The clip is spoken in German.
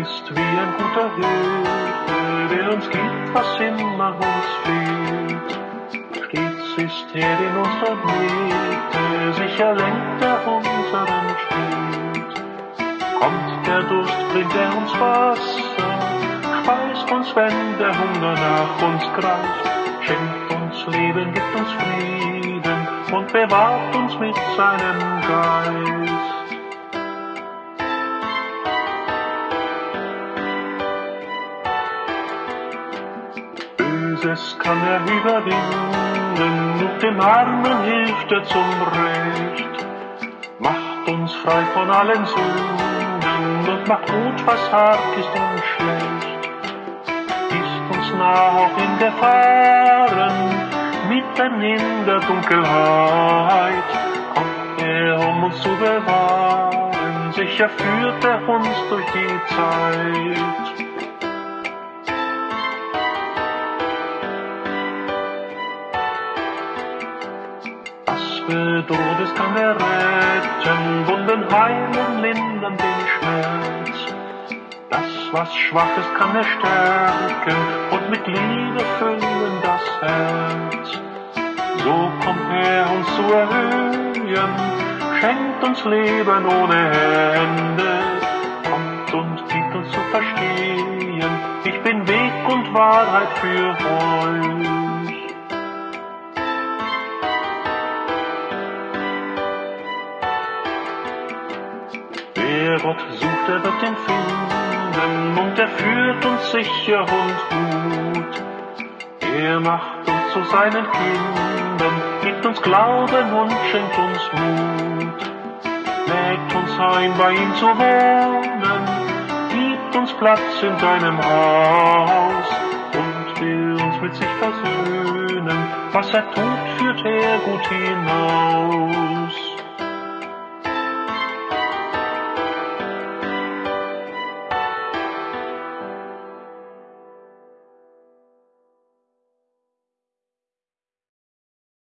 ist wie ein guter Hirte, der uns gibt, was immer uns fehlt. Stets ist er in unserer Mitte, sicher lenkt er unseren Schritt. Kommt der Durst, bringt er uns Wasser, speist uns, wenn der Hunger nach uns greift, schenkt uns Leben, gibt uns Frieden und bewahrt uns mit seinem Geist. Böses kann er überwinden, und dem Armen hilft er zum Recht. Macht uns frei von allen Sünden und macht gut, was hart ist und schlecht. Ist uns nah auch in Gefahren, mitten in der Dunkelheit, kommt er, um uns zu bewahren, sicher führt er uns durch die Zeit. Bedroht ist, kann er retten, Wunden heilen, lindern den Schmerz. Das, was schwach ist, kann er stärken und mit Liebe füllen das Herz. So kommt er uns zu erhöhen, schenkt uns Leben ohne Ende, kommt und gibt uns zu verstehen, ich bin Weg und Wahrheit für euch. Gott sucht, er wird ihn finden, und er führt uns sicher und gut. Er macht uns zu seinen Kindern, gibt uns Glauben und schenkt uns Mut. Lädt uns ein, bei ihm zu wohnen, gibt uns Platz in seinem Haus und will uns mit sich versöhnen. Was er tut, führt er gut hinaus.